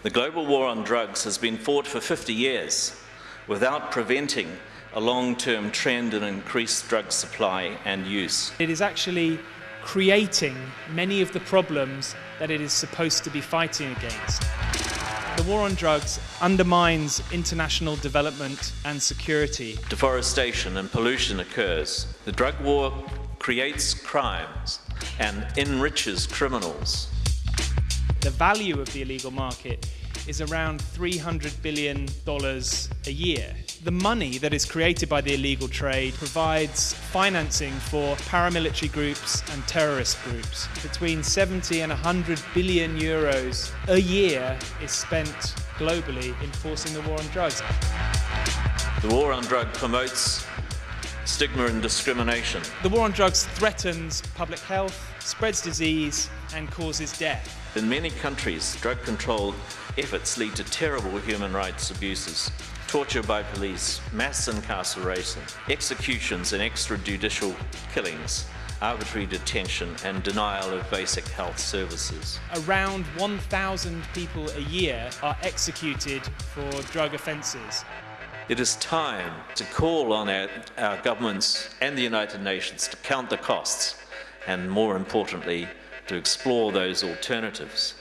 The global war on drugs has been fought for 50 years without preventing a long-term trend in increased drug supply and use. It is actually creating many of the problems that it is supposed to be fighting against. The war on drugs undermines international development and security. Deforestation and pollution occurs. The drug war creates crimes and enriches criminals. The value of the illegal market is around $300 billion a year. The money that is created by the illegal trade provides financing for paramilitary groups and terrorist groups. Between 70 and 100 billion euros a year is spent globally in forcing the war on drugs. The war on drugs promotes stigma and discrimination. The war on drugs threatens public health, spreads disease and causes death. In many countries, drug control efforts lead to terrible human rights abuses torture by police, mass incarceration, executions and extrajudicial killings, arbitrary detention and denial of basic health services. Around 1,000 people a year are executed for drug offences. It is time to call on our, our governments and the United Nations to count the costs and, more importantly, to explore those alternatives.